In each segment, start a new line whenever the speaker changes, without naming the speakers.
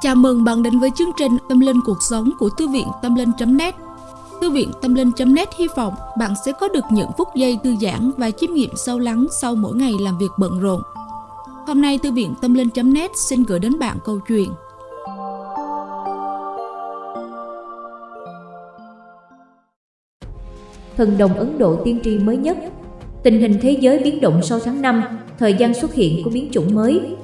Chào mừng bạn đến với chương trình Tâm Linh Cuộc Sống của Thư viện Tâm Linh.net Thư viện Tâm Linh.net hy vọng bạn sẽ có được những phút giây thư giãn và chiêm nghiệm sâu lắng sau mỗi ngày làm việc bận rộn. Hôm nay Thư viện Tâm Linh.net xin gửi đến bạn câu chuyện.
Thần đồng Ấn Độ tiên tri mới nhất. Tình hình thế giới biến động sau tháng 5, thời gian xuất hiện của biến chủng mới,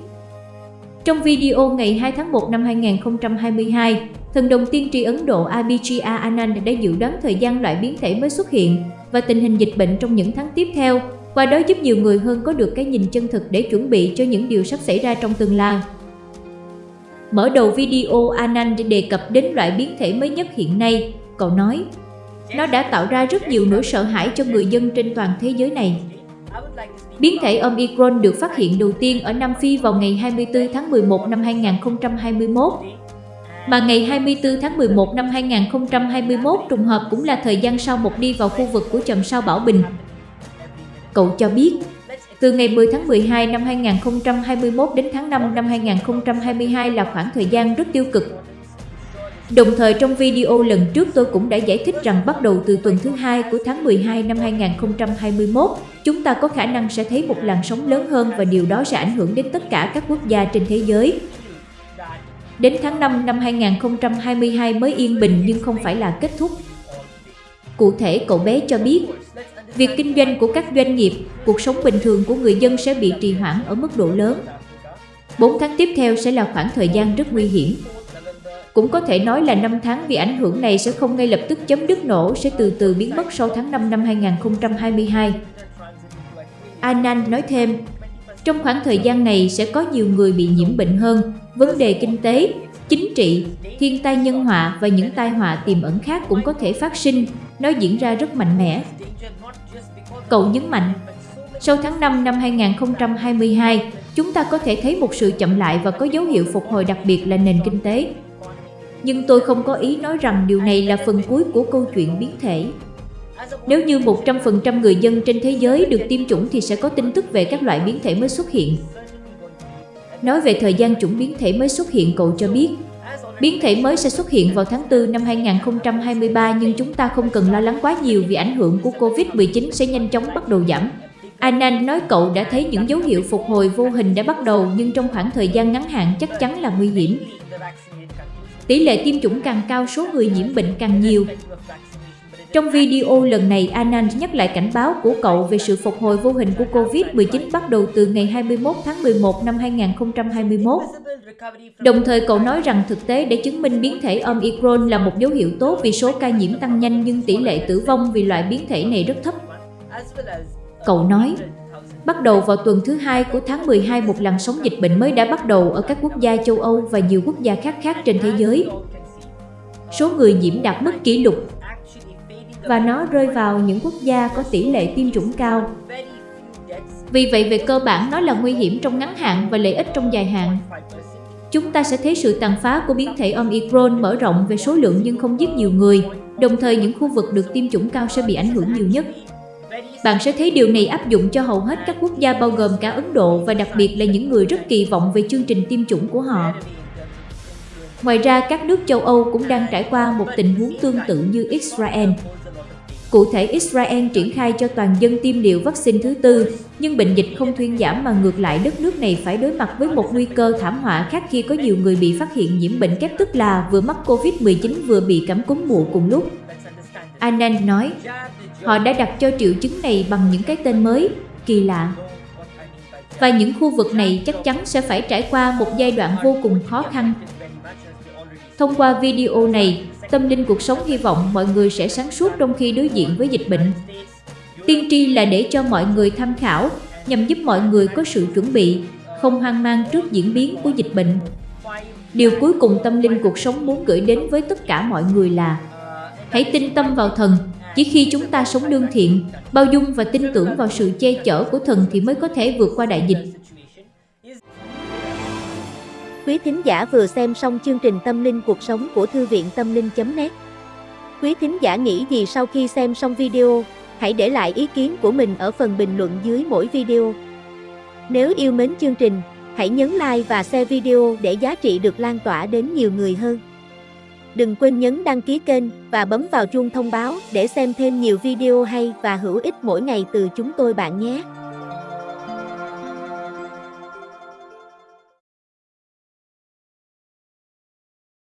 trong video ngày 2 tháng 1 năm 2022, thần đồng tiên tri Ấn Độ Abhijit Anand đã dự đoán thời gian loại biến thể mới xuất hiện và tình hình dịch bệnh trong những tháng tiếp theo, qua đó giúp nhiều người hơn có được cái nhìn chân thực để chuẩn bị cho những điều sắp xảy ra trong tương lai. Mở đầu video Anand đề cập đến loại biến thể mới nhất hiện nay, cậu nói, nó đã tạo ra rất nhiều nỗi sợ hãi cho người dân trên toàn thế giới này. Biến thể Omicron được phát hiện đầu tiên ở Nam Phi vào ngày 24 tháng 11 năm 2021. Mà ngày 24 tháng 11 năm 2021 trùng hợp cũng là thời gian sau một đi vào khu vực của trầm sao Bảo Bình. Cậu cho biết, từ ngày 10 tháng 12 năm 2021 đến tháng 5 năm 2022 là khoảng thời gian rất tiêu cực Đồng thời trong video lần trước tôi cũng đã giải thích rằng bắt đầu từ tuần thứ hai của tháng 12 năm 2021, chúng ta có khả năng sẽ thấy một làn sóng lớn hơn và điều đó sẽ ảnh hưởng đến tất cả các quốc gia trên thế giới. Đến tháng 5 năm 2022 mới yên bình nhưng không phải là kết thúc. Cụ thể cậu bé cho biết, việc kinh doanh của các doanh nghiệp, cuộc sống bình thường của người dân sẽ bị trì hoãn ở mức độ lớn. 4 tháng tiếp theo sẽ là khoảng thời gian rất nguy hiểm. Cũng có thể nói là năm tháng vì ảnh hưởng này sẽ không ngay lập tức chấm dứt nổ, sẽ từ từ biến mất sau tháng 5 năm 2022. Anand nói thêm, trong khoảng thời gian này sẽ có nhiều người bị nhiễm bệnh hơn, vấn đề kinh tế, chính trị, thiên tai nhân họa và những tai họa tiềm ẩn khác cũng có thể phát sinh, nó diễn ra rất mạnh mẽ. Cậu nhấn mạnh, sau tháng 5 năm 2022, chúng ta có thể thấy một sự chậm lại và có dấu hiệu phục hồi đặc biệt là nền kinh tế. Nhưng tôi không có ý nói rằng điều này là phần cuối của câu chuyện biến thể. Nếu như 100% người dân trên thế giới được tiêm chủng thì sẽ có tin tức về các loại biến thể mới xuất hiện. Nói về thời gian chủng biến thể mới xuất hiện cậu cho biết, biến thể mới sẽ xuất hiện vào tháng 4 năm 2023 nhưng chúng ta không cần lo lắng quá nhiều vì ảnh hưởng của Covid-19 sẽ nhanh chóng bắt đầu giảm. Anand nói cậu đã thấy những dấu hiệu phục hồi vô hình đã bắt đầu nhưng trong khoảng thời gian ngắn hạn chắc chắn là nguy hiểm. Tỷ lệ tiêm chủng càng cao số người nhiễm bệnh càng nhiều. Trong video lần này, Anand nhắc lại cảnh báo của cậu về sự phục hồi vô hình của Covid-19 bắt đầu từ ngày 21 tháng 11 năm 2021. Đồng thời cậu nói rằng thực tế để chứng minh biến thể Omicron là một dấu hiệu tốt vì số ca nhiễm tăng nhanh nhưng tỷ lệ tử vong vì loại biến thể này rất thấp. Cậu nói, Bắt đầu vào tuần thứ hai của tháng 12, một làn sóng dịch bệnh mới đã bắt đầu ở các quốc gia châu Âu và nhiều quốc gia khác khác trên thế giới. Số người nhiễm đạt mức kỷ lục và nó rơi vào những quốc gia có tỷ lệ tiêm chủng cao. Vì vậy về cơ bản nó là nguy hiểm trong ngắn hạn và lợi ích trong dài hạn. Chúng ta sẽ thấy sự tàn phá của biến thể Omicron mở rộng về số lượng nhưng không giết nhiều người, đồng thời những khu vực được tiêm chủng cao sẽ bị ảnh hưởng nhiều nhất. Bạn sẽ thấy điều này áp dụng cho hầu hết các quốc gia bao gồm cả Ấn Độ và đặc biệt là những người rất kỳ vọng về chương trình tiêm chủng của họ. Ngoài ra, các nước châu Âu cũng đang trải qua một tình huống tương tự như Israel. Cụ thể, Israel triển khai cho toàn dân tiêm liều vaccine thứ tư, nhưng bệnh dịch không thuyên giảm mà ngược lại đất nước này phải đối mặt với một nguy cơ thảm họa khác khi có nhiều người bị phát hiện nhiễm bệnh kép tức là vừa mắc Covid-19 vừa bị cảm cúm mùa cùng lúc. Anand nói, họ đã đặt cho triệu chứng này bằng những cái tên mới, kỳ lạ. Và những khu vực này chắc chắn sẽ phải trải qua một giai đoạn vô cùng khó khăn. Thông qua video này, tâm linh cuộc sống hy vọng mọi người sẽ sáng suốt trong khi đối diện với dịch bệnh. Tiên tri là để cho mọi người tham khảo, nhằm giúp mọi người có sự chuẩn bị, không hoang mang trước diễn biến của dịch bệnh. Điều cuối cùng tâm linh cuộc sống muốn gửi đến với tất cả mọi người là Hãy tin tâm vào thần, chỉ khi chúng ta sống lương thiện, bao dung và tin tưởng vào sự che chở của thần thì mới có thể vượt qua đại dịch.
Quý thính giả vừa xem xong chương trình Tâm linh cuộc sống của Thư viện Tâm linh.net Quý thính giả nghĩ gì sau khi xem xong video, hãy để lại ý kiến của mình ở phần bình luận dưới mỗi video. Nếu yêu mến chương trình, Hãy nhấn like và share video để giá trị được lan tỏa đến nhiều người hơn. Đừng quên nhấn đăng ký kênh và bấm vào chuông thông báo để xem thêm nhiều video hay và hữu ích mỗi ngày từ chúng tôi bạn nhé.